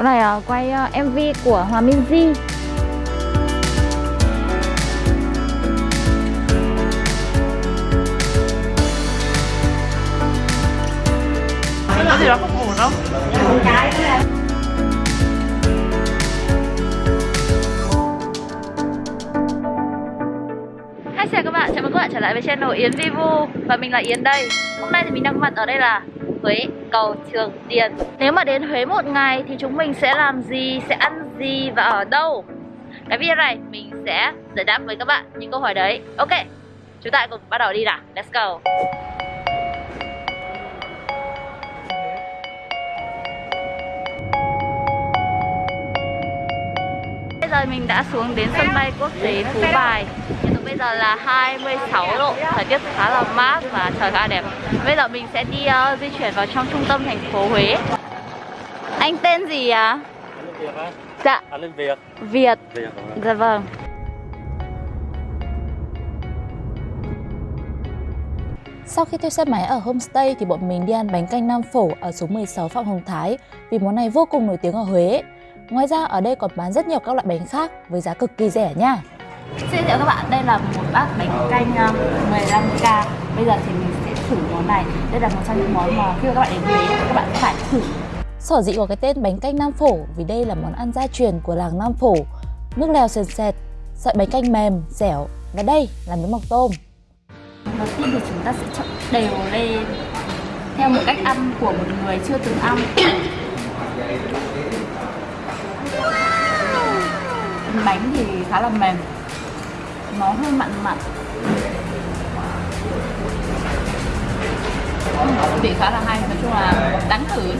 Chỗ này uh, quay uh, MV của Hòa Minzy Có gì đó không ổn không? Hi chào các bạn, chào mừng các bạn trở lại với channel Yến Vivu. Và mình là Yến đây. Hôm nay thì mình đang có mặt ở đây là cầu Trường Tiền. Nếu mà đến Huế một ngày thì chúng mình sẽ làm gì, sẽ ăn gì và ở đâu? Cái video này mình sẽ giải đáp với các bạn những câu hỏi đấy. Ok, chúng ta cùng bắt đầu đi nào, let's go. Giờ mình đã xuống đến sân bay quốc tế Phú Bài. Bây giờ là 26 độ Thời tiết khá là mát và trời khá đẹp. Bây giờ mình sẽ đi uh, di chuyển vào trong trung tâm thành phố Huế. Anh tên gì à? Việt á? Dạ, Anh Việt. Việt. Việt Dạ vâng. Sau khi thuê xe máy ở homestay thì bọn mình đi ăn bánh canh Nam Phổ ở số 16 Phạm Hồng Thái. Vì món này vô cùng nổi tiếng ở Huế. Ngoài ra ở đây còn bán rất nhiều các loại bánh khác với giá cực kỳ rẻ nha. Xin giới thiệu các bạn, đây là một bát bánh canh uh, 15k Bây giờ thì mình sẽ thử món này Đây là một trong những món mà khi mà các bạn đến Huế các bạn phải thử Sở dĩ có cái tên bánh canh Nam Phổ vì đây là món ăn gia truyền của làng Nam Phổ. Nước lèo sền sệt, sợi bánh canh mềm, dẻo và đây là miếng mọc tôm. Đầu tiên thì chúng ta sẽ trộn đều lên theo một cách ăn của một người chưa từng ăn. Bánh thì khá là mềm, nó hơi mặn mặn. Vị khá là hay, nói chung là đáng thử.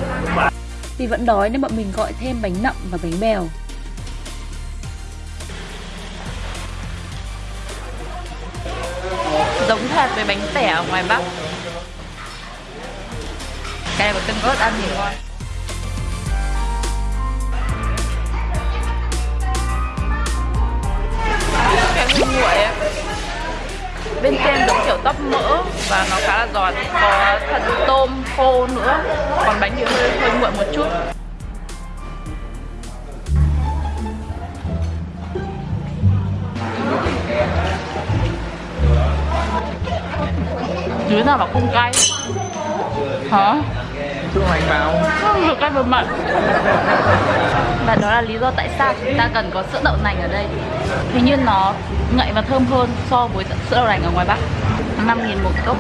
Vì vẫn đói nên bọn mình gọi thêm bánh nậm và bánh bèo. Giống hệt với bánh tẻ ở ngoài Bắc. Cái này có tương ớt ăn thì ngon. Cái nguyên nguội ấy. Bên trên giống kiểu tóp mỡ và nó khá là giòn. Có thật tôm, khô nữa. Còn bánh thì hơi hơi nguội một chút. Dưới nào mà không cay? Hả? Chú Hoàng vào. Không được cay vừa mặn và đó là lý do tại sao chúng ta cần có sữa đậu nành ở đây. Hình như nó ngậy và thơm hơn so với sữa đậu nành ở ngoài Bắc. 5.000 một cốc.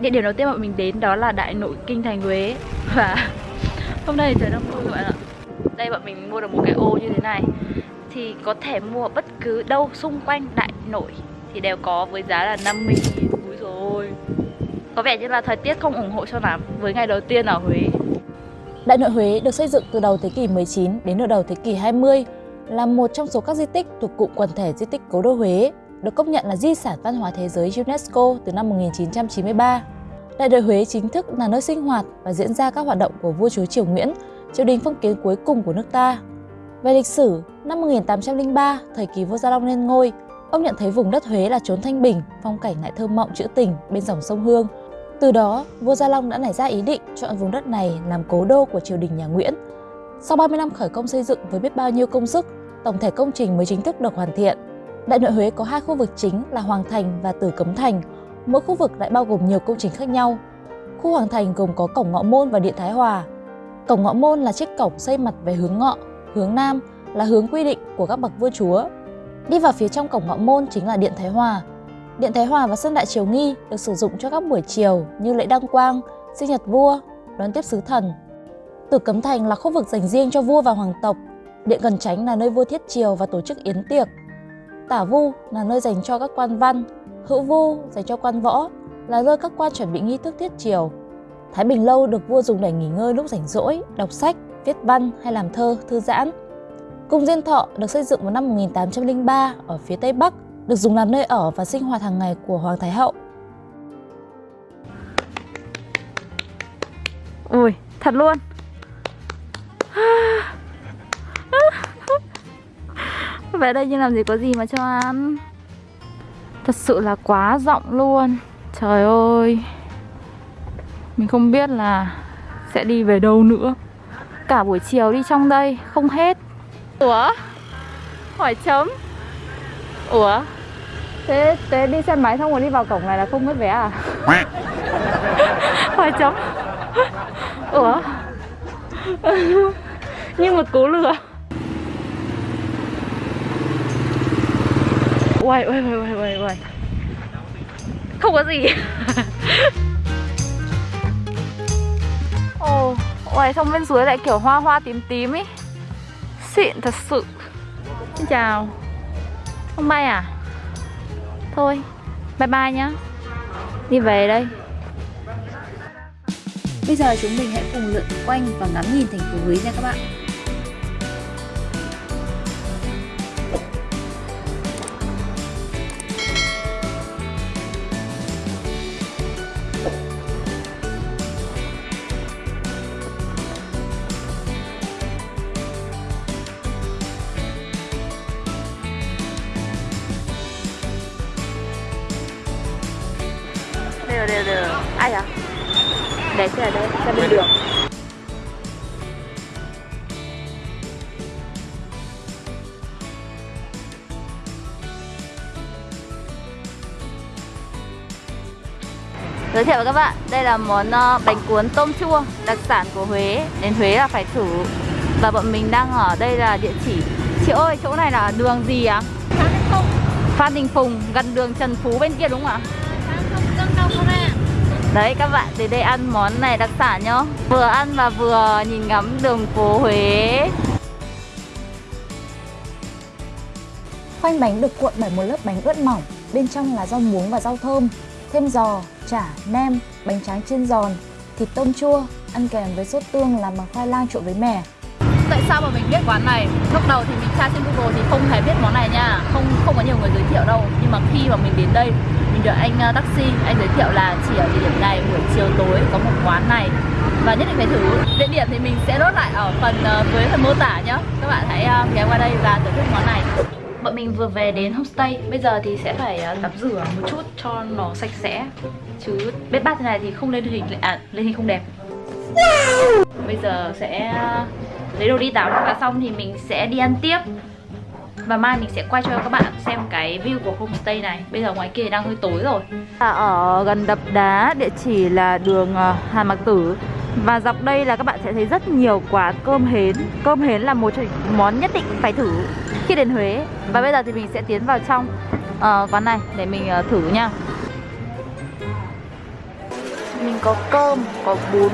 Địa điểm đầu tiên bọn mình đến đó là Đại Nội Kinh Thành Huế. Và hôm nay trời đang mưa các bạn ạ. Đây bọn mình mua được một cái ô như thế này. Thì có thể mua bất cứ đâu xung quanh Đại Nội. Thì đều có với giá là 50.000 Úi rồi có vẻ như là thời tiết không ủng hộ cho lắm Với ngày đầu tiên ở Huế Đại nội Huế được xây dựng từ đầu thế kỷ 19 đến nửa đầu thế kỷ 20 là một trong số các di tích thuộc cụm quần thể di tích Cố đô Huế, được công nhận là di sản văn hóa thế giới UNESCO từ năm 1993. Đại nội Huế chính thức là nơi sinh hoạt và diễn ra các hoạt động của vua chúa Triều Nguyễn, triều đình phong kiến cuối cùng của nước ta. Về lịch sử, năm 1803, thời kỳ vua Gia Long lên ngôi, ông nhận thấy vùng đất Huế là chốn thanh bình, phong cảnh lại thơ mộng trữ tình bên dòng sông Hương. Từ đó, vua Gia Long đã nảy ra ý định chọn vùng đất này làm cố đô của triều đình nhà Nguyễn. Sau 30 năm khởi công xây dựng với biết bao nhiêu công sức, tổng thể công trình mới chính thức được hoàn thiện. Đại nội Huế có hai khu vực chính là Hoàng Thành và Tử Cấm Thành, mỗi khu vực lại bao gồm nhiều công trình khác nhau. Khu Hoàng Thành gồm có cổng Ngọ Môn và Điện Thái Hòa. Cổng Ngọ Môn là chiếc cổng xây mặt về hướng Ngọ, hướng Nam là hướng quy định của các bậc vua chúa. Đi vào phía trong cổng Ngọ Môn chính là Điện Thái Hòa. Điện Thái Hòa và sân Đại Triều Nghi được sử dụng cho các buổi chiều như lễ đăng quang, sinh nhật vua, đón tiếp sứ thần. Tử Cấm Thành là khu vực dành riêng cho vua và hoàng tộc. Điện Cần tránh là nơi vua thiết triều và tổ chức yến tiệc. Tả Vu là nơi dành cho các quan văn, Hữu Vu dành cho quan võ, là nơi các quan chuẩn bị nghi thức thiết triều. Thái Bình Lâu được vua dùng để nghỉ ngơi lúc rảnh rỗi, đọc sách, viết văn hay làm thơ, thư giãn. Cung Diên Thọ được xây dựng vào năm 1803 ở phía Tây Bắc, được dùng làm nơi ở và sinh hoạt hàng ngày của Hoàng Thái Hậu. Ui, thật luôn. Về đây nhưng làm gì có gì mà cho ăn. Thật sự là quá rộng luôn. Trời ơi. Mình không biết là sẽ đi về đâu nữa. Cả buổi chiều đi trong đây không hết. Ủa? Hỏi chấm ủa? Thế thế đi xe máy xong rồi đi vào cổng này là không mất vé à? Hỏi chấm. Ủa? Như một cú lừa. Uầy, uầy, uầy, uầy, uầy, Không có gì. Ồ, uầy, xong bên dưới lại kiểu hoa hoa tím tím ấy Xịn thật sự. Xin chào không bay à? Thôi, bye bye nhá Đi về đây Bây giờ chúng mình hãy cùng lượn quanh và ngắm nhìn thành phố Huế nha các bạn. Đều, Ai à? Để xe ở đây, xe bên đường Giới thiệu với các bạn, đây là món ờ, bánh cuốn tôm chua đặc sản của Huế Đến Huế là phải thử Và bọn mình đang ở đây là địa chỉ Chị ơi, chỗ này là đường gì ạ? Phan Đình Phùng, gần đường Trần Phú bên kia đúng không ạ? Đấy các bạn đến đây ăn món này đặc sản nhá Vừa ăn và vừa nhìn ngắm đường phố Huế Khoanh bánh được cuộn bởi một lớp bánh ướt mỏng, bên trong là rau muống và rau thơm, thêm giò, chả, nem, bánh tráng chiên giòn, thịt tôm chua, ăn kèm với sốt tương làm bằng khoai lang trộn với mè. Tại sao mà mình biết quán này? Lúc đầu thì mình tra trên Google thì không hề biết món này nha. Không không có nhiều người giới thiệu đâu. Nhưng mà khi mà mình đến đây Mình được anh uh, taxi Anh giới thiệu là chỉ ở địa điểm này buổi chiều tối có một quán này. Và nhất định phải thử. Địa điểm thì mình sẽ nốt lại ở phần uh, dưới phần mô tả nhá. Các bạn hãy uh, ghé qua đây và thưởng thức món này. Bọn mình vừa về đến homestay Bây giờ thì sẽ phải tắm rửa một chút cho nó sạch sẽ. Chứ bếp bát thế này thì không lên hình À lên hình không đẹp. Bây giờ sẽ lấy đồ đi tắm và xong thì mình sẽ đi ăn tiếp. Và mai mình sẽ quay cho các bạn xem cái view của homestay này. Bây giờ ngoài kia đang hơi tối rồi. Dạ, ở gần đập đá, địa chỉ là đường ờ, Hàn Mạc Tử. Và dọc đây là các bạn sẽ thấy rất nhiều quán cơm hến. Cơm hến là một trong những món nhất định phải thử khi đến Huế. Và bây giờ thì mình sẽ tiến vào trong uh, quán này để mình uh, thử nha. Mình có cơm, có bún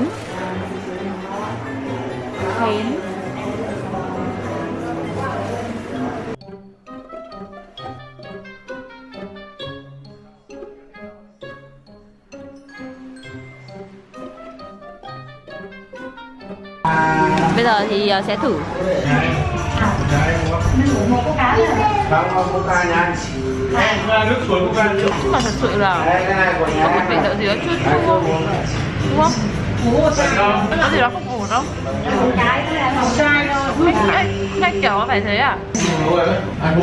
Hến Bây giờ thì uh, sẽ thử Không, không, Nhưng mà thật sự là có một vị đạo gì đó chua chua Đúng không? Có gì đó không ổn đâu Anh, anh, anh kiểu nó phải thế à? Anh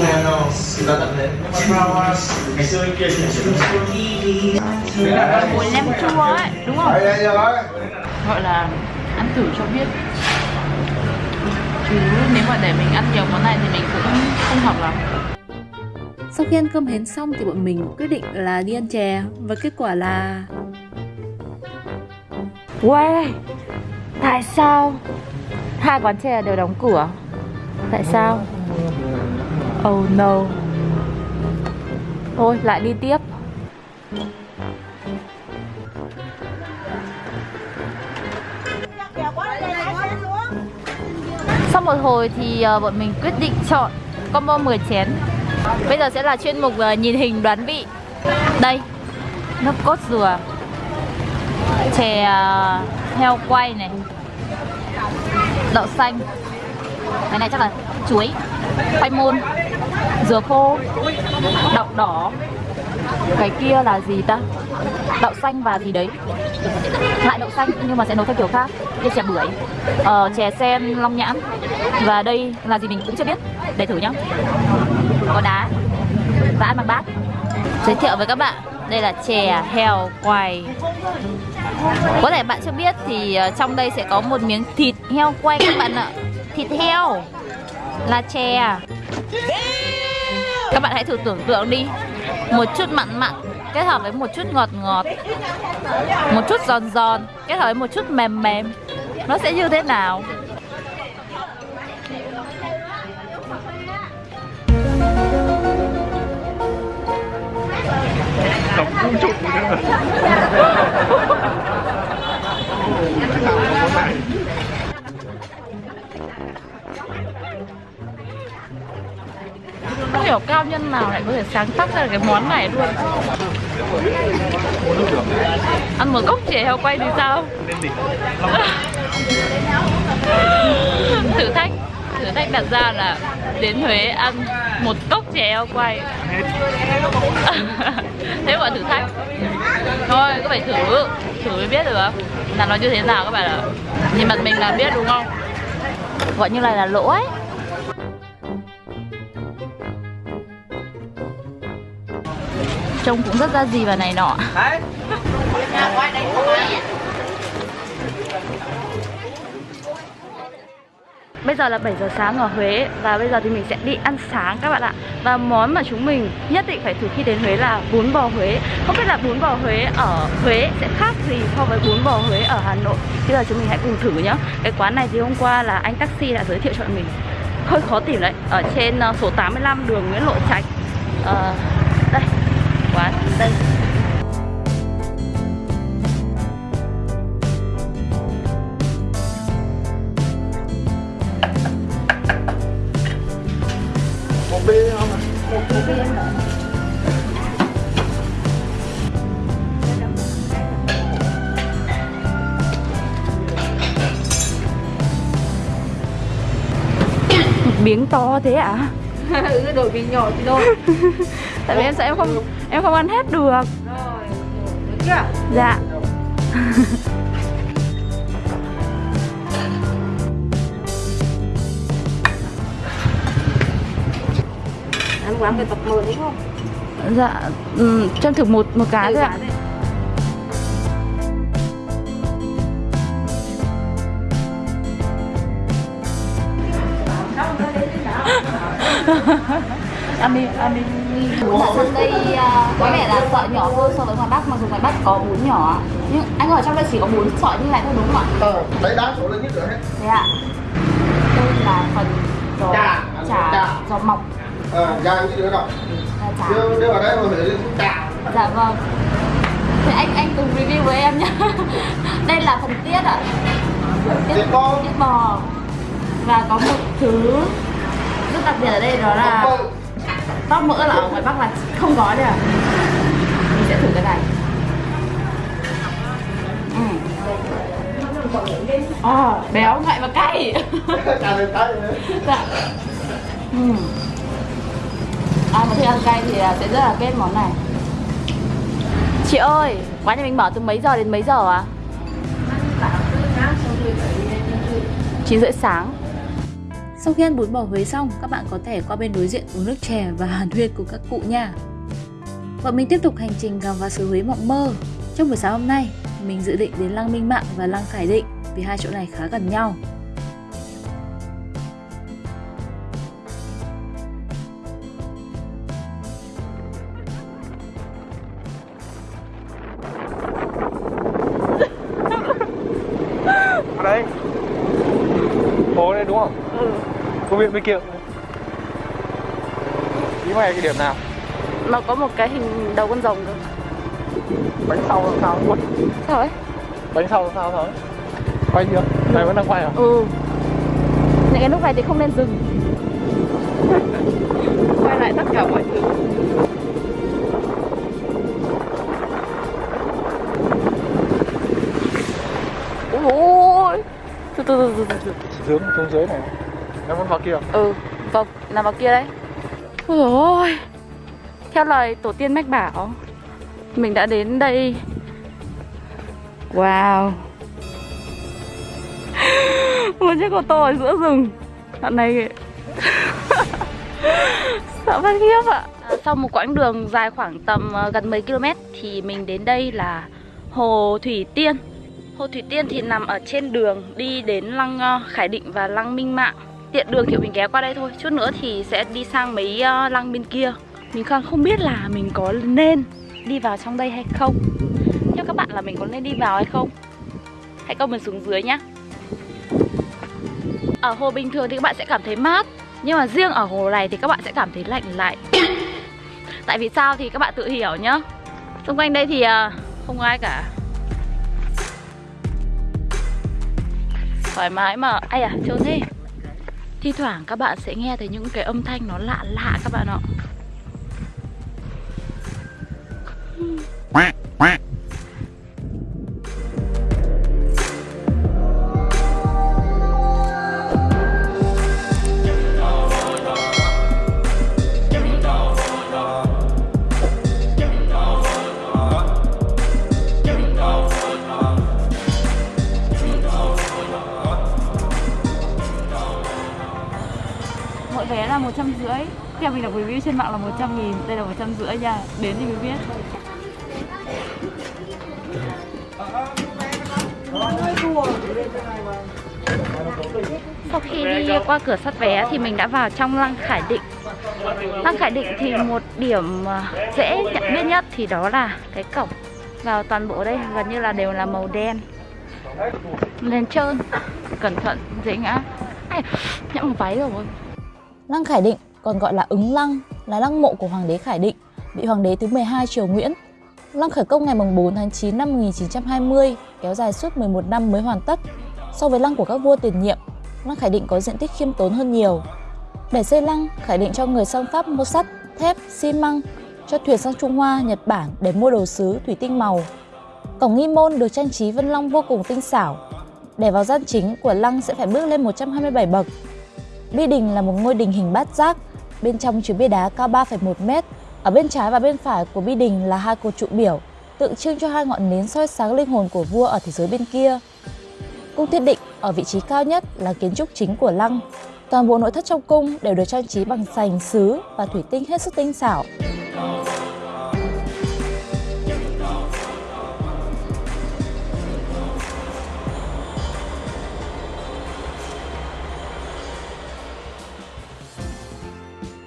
nem chua ấy, đúng không? Gọi là ăn thử cho biết Chứ nếu mà để mình ăn nhiều món này thì mình cũng không hợp lắm Sau khi ăn cơm hến xong thì bọn mình quyết định là đi ăn chè và kết quả là Uầy, tại sao hai quán chè đều đóng cửa? Tại sao? Oh no Thôi lại đi tiếp Sau một hồi thì ờ, bọn mình quyết định chọn combo 10 chén. Bây giờ sẽ là chuyên mục ờ, nhìn hình đoán vị. Đây, nước cốt dừa chè ờ, heo quay này. Đậu xanh. Cái này chắc là chuối. Khoai môn. Dừa khô. Đậu đỏ. Cái kia là gì ta? Đậu xanh và gì đấy? Lại đậu xanh nhưng mà sẽ nấu theo kiểu khác. Như chè bưởi. Ờ, chè sen long nhãn và đây là gì mình cũng chưa biết. Để thử nhá. Có đá. Và ăn bằng bát. Giới thiệu với các bạn. Đây là chè heo quay Có thể bạn chưa biết thì ờ, trong đây sẽ có một miếng thịt heo quay các bạn ạ. Thịt heo. Là chè. Các bạn hãy thử tưởng tượng đi. Một chút mặn mặn, kết hợp với một chút ngọt ngọt. Một chút giòn giòn, kết hợp với một chút mềm mềm. Nó sẽ như thế nào? Tổng chụp nữa Không hiểu cao nhân nào lại có thể sáng tác ra cái món này luôn Ăn một cốc chè heo quay thì sao? thử thách thử thách đặt ra là đến Huế ăn một cốc chè heo quay. Thế gọi thử thách. Thôi cứ phải thử. Thử mới biết được. Là nó như thế nào các bạn ạ. Nhìn mặt mình là biết đúng không? Gọi như này là lỗ ấy. Trông cũng rất ra gì và này nọ giờ là 7 giờ sáng ở Huế và bây giờ thì mình sẽ đi ăn sáng các bạn ạ. Và món mà chúng mình nhất định phải thử khi đến Huế là bún bò Huế. Không biết là bún bò Huế ở Huế sẽ khác gì so với bún bò Huế ở Hà Nội. Bây giờ chúng mình hãy cùng thử nhá. Cái quán này thì hôm qua là anh taxi đã giới thiệu cho mình. Hơi khó tìm đấy, ở trên ờ, số 85 đường Nguyễn Lộ Trạch. à, đây, quán đây. Miếng to thế ạ? À? ừ, đổi bình nhỏ thì thôi Tại vì em sợ em không em không ăn hết được. Rồi, được chưa? Dạ. Ăn quán cái tập 10 đúng không? Dạ, ừ, cho em thử một một cái thôi ạ. Ăn đi, ăn đi. Ở trong đây à, có vẻ là sợi nhỏ hơn so với ngoài Bắc, mặc dù ngoài Bắc có bún nhỏ. Nhưng anh ở trong đây chỉ có bún sợi như này thôi đúng không ạ? ờ đấy đá số lên nhất rồi hết Thế ạ. Đây là phần giò Chả, chả, giò mọc ờ gì nữa đâu là chả. đưa đưa vào đây rồi để chả Dạ vâng. Thế anh anh cùng review với em nhé. đây là phần tiết ạ. Tiết bò. Tiết bò. Và có một thứ đặc biệt ở đây đó là tóp mỡ là ở ngoài Bắc là không có đấy à. Mình sẽ thử cái này. Ừ. Ờ, béo ngậy và cay. dạ. Ừ. Ai mà thích ăn cay thì là sẽ rất là kết món này. Chị ơi, quán nhà mình mở từ mấy giờ đến mấy giờ à? 9 rưỡi sáng Sau khi ăn bún bò Huế xong, các bạn có thể qua bên đối diện uống nước chè và hàn huyên cùng các cụ nha. Bọn mình tiếp tục hành trình khám phá xứ Huế mộng mơ. Trong buổi sáng hôm nay, mình dự định đến Lăng Minh Mạng và Lăng Khải Định vì hai chỗ này khá gần nhau. ở đây phố đây đúng không ừ công viên bên kia ý mày cái điểm nào? Nó có một cái hình đầu con rồng cơ bánh sau làm sao? Luôn Sao ấy? bánh sau làm sao thôi? Quay chưa? Này vẫn đang quay à? Ừ. Những cái lúc này thì không nên dừng. Quay lại tất cả mọi thứ. Ôi! Từ từ từ từ từ hướng xuống dưới này nó vẫn vào kia Ừ, vâng, nằm vào kia đấy. Ôi dồi ôi Theo lời tổ tiên mách bảo Mình đã đến đây. Wow. Một chiếc ô tô ở giữa rừng. Đoạn này Sợ phát khiếp ạ. À, Sau một quãng đường dài khoảng tầm ờ, gần 10 km Thì mình đến đây là Hồ Thủy Tiên. Hồ Thủy Tiên thì nằm ở trên đường đi đến Lăng ờ, Khải Định và Lăng Minh Mạng Tiện đường kiểu mình ghé qua đây thôi. Chút nữa thì sẽ đi sang mấy ờ, lăng bên kia. Mình còn không biết là mình có nên đi vào trong đây hay không. Theo các bạn là mình có nên đi vào hay không? Hãy comment xuống dưới nhá. Ở hồ bình thường thì các bạn sẽ cảm thấy mát, Nhưng mà riêng ở hồ này thì các bạn sẽ cảm thấy lạnh lạnh Tại vì sao thì các bạn tự hiểu nhá. Xung quanh đây thì ờ, không ai cả. Thoải mái mà. Ai à trốn thế. Thi thoảng các bạn sẽ nghe thấy những cái âm thanh nó lạ lạ các bạn ạ. Trăm rưỡi. Theo mình đọc review trên mạng là 100 nghìn Đây là một trăm rưỡi nha. Đến thì mới biết. Sau khi đi qua cửa soát vé thì mình đã vào trong Lăng Khải Định. Lăng Khải Định thì một điểm à, dễ nhận biết nhất thì đó là cái cổng. Vào toàn bộ đây gần như là đều là màu đen. Lên trơn Cẩn thận dễ ngã. Ai, Nhậm váy rồi. Lăng Khải Định còn gọi là Ứng Lăng là lăng mộ của Hoàng đế Khải Định, vị Hoàng đế thứ 12 triều Nguyễn. Lăng khởi công ngày 4 tháng 9 năm 1920, kéo dài suốt 11 năm mới hoàn tất. So với lăng của các vua tiền nhiệm, Lăng Khải Định có diện tích khiêm tốn hơn nhiều. Để xây lăng, Khải Định cho người sang Pháp mua sắt, thép, xi măng, cho thuyền sang Trung Hoa, Nhật Bản để mua đồ sứ, thủy tinh màu. Cổng nghi môn được trang trí vân long vô cùng tinh xảo. Để vào gian chính của lăng sẽ phải bước lên 127 bậc, Bi đình là một ngôi đình hình bát giác, bên trong chứa bia đá cao 3,1 mét. Ở bên trái và bên phải của bi đình là hai cột trụ biểu, tượng trưng cho hai ngọn nến soi sáng linh hồn của vua ở thế giới bên kia. Cung Thiên Định ở vị trí cao nhất là kiến trúc chính của lăng. Toàn bộ nội thất trong cung đều được trang trí bằng sành, sứ và thủy tinh hết sức tinh xảo.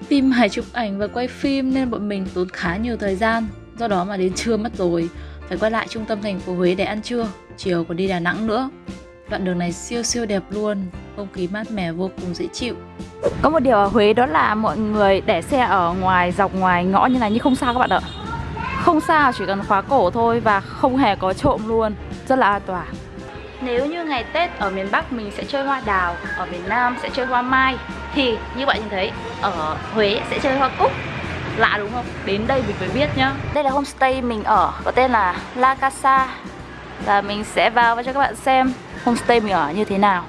Phim hãy chụp ảnh và quay phim nên bọn mình tốn khá nhiều thời gian. Do đó mà đến trưa mất rồi Phải quay lại trung tâm thành phố Huế để ăn trưa Chiều còn đi Đà Nẵng nữa. Đoạn đường này siêu siêu đẹp luôn Không khí mát mẻ vô cùng dễ chịu. Có một điều ở Huế đó là mọi người để xe ở ngoài dọc ngoài ngõ như này nhưng không sao các bạn ạ. Không sao chỉ cần khóa cổ thôi và không hề có trộm luôn. Rất là an toàn. Nếu như ngày Tết ở miền Bắc mình sẽ chơi hoa đào, ở miền Nam sẽ chơi hoa mai thì như bạn nhìn thấy, ở Huế sẽ chơi hoa cúc. Lạ đúng không? Đến đây mình mới biết nhá. Đây là homestay mình ở, có tên là La Casa. Và mình sẽ vào và cho các bạn xem homestay mình ở như thế nào.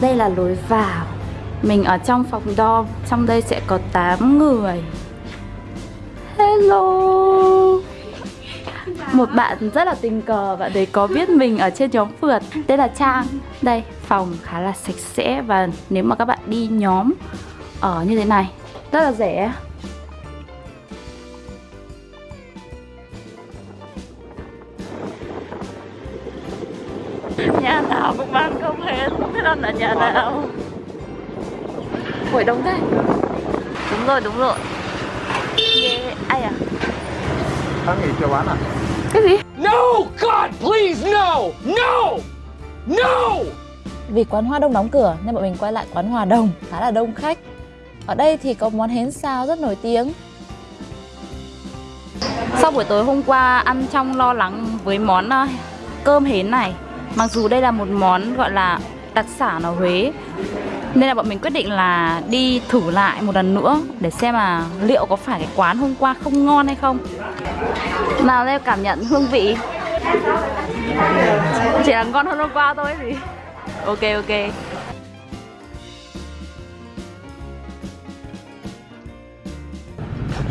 Đây là lối vào. Mình ở trong phòng dorm, Trong đây sẽ có 8 người. Hello. Một bạn rất là tình cờ, Bạn đấy có biết mình ở trên nhóm phượt. Tên là Trang. Đây, phòng khá là sạch sẽ Và nếu mà các bạn đi nhóm Ở như thế này, Rất là rẻ. Ăn ở nhà nào Ủa đông thế Đúng rồi đúng rồi yeah. Ai à Tháng nghỉ chưa bán à? Cái gì No! God, please, no! No! No! Vì quán hoa đông đóng cửa nên bọn mình quay lại quán Hòa Đồng, khá là đông khách. Ở đây thì có món hến xào rất nổi tiếng. Sau buổi tối hôm qua ăn trong lo lắng với món ờ, cơm hến này Mặc dù đây là một món gọi là đặc sản ở Huế. Nên là bọn mình quyết định là đi thử lại một lần nữa Để xem là liệu có phải cái quán hôm qua không ngon hay không. Nào, Leo cảm nhận hương vị. Chỉ là ngon hơn hôm qua thôi gì Ok ok.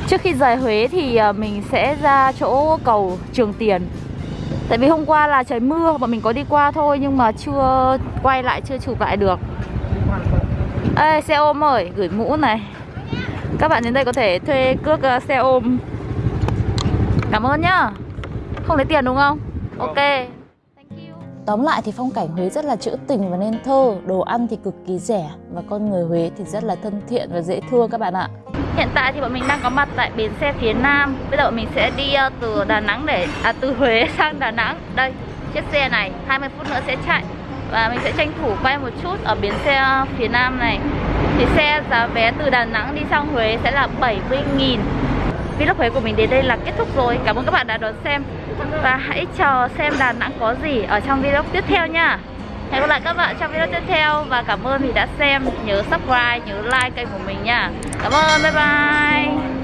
Trước khi rời Huế thì ờ, mình sẽ ra chỗ cầu Trường Tiền. Tại vì hôm qua là trời mưa Bọn mình có đi qua thôi Nhưng mà chưa quay lại, chưa chụp lại được. Ê, xe ôm ơi, gửi mũ này. Các bạn đến đây có thể thuê cước à, xe ôm. Cảm ơn nhá. Không lấy tiền đúng không? Ok. Thank you. Tóm lại thì phong cảnh Huế rất là trữ tình và nên thơ, đồ ăn thì cực kỳ rẻ và con người Huế thì rất là thân thiện và dễ thương các bạn ạ. Hiện tại thì bọn mình đang có mặt tại bến xe phía Nam. Bây giờ bọn mình sẽ đi ờ, từ Đà Nẵng để À từ Huế sang Đà Nẵng. Đây, chiếc xe này 20 phút nữa sẽ chạy. Và mình sẽ tranh thủ quay một chút ở bến xe ờ, phía Nam này. Thì xe giá vé từ Đà Nẵng đi sang Huế sẽ là 70.000 Vlog Huế của mình đến đây là kết thúc rồi. Cảm ơn các bạn đã đón xem. Và hãy chờ xem Đà Nẵng có gì ở trong vlog tiếp theo nha. Hẹn gặp lại các bạn trong video tiếp theo Và cảm ơn vì đã xem Nhớ subscribe, nhớ like kênh của mình nha. Cảm ơn, bye bye.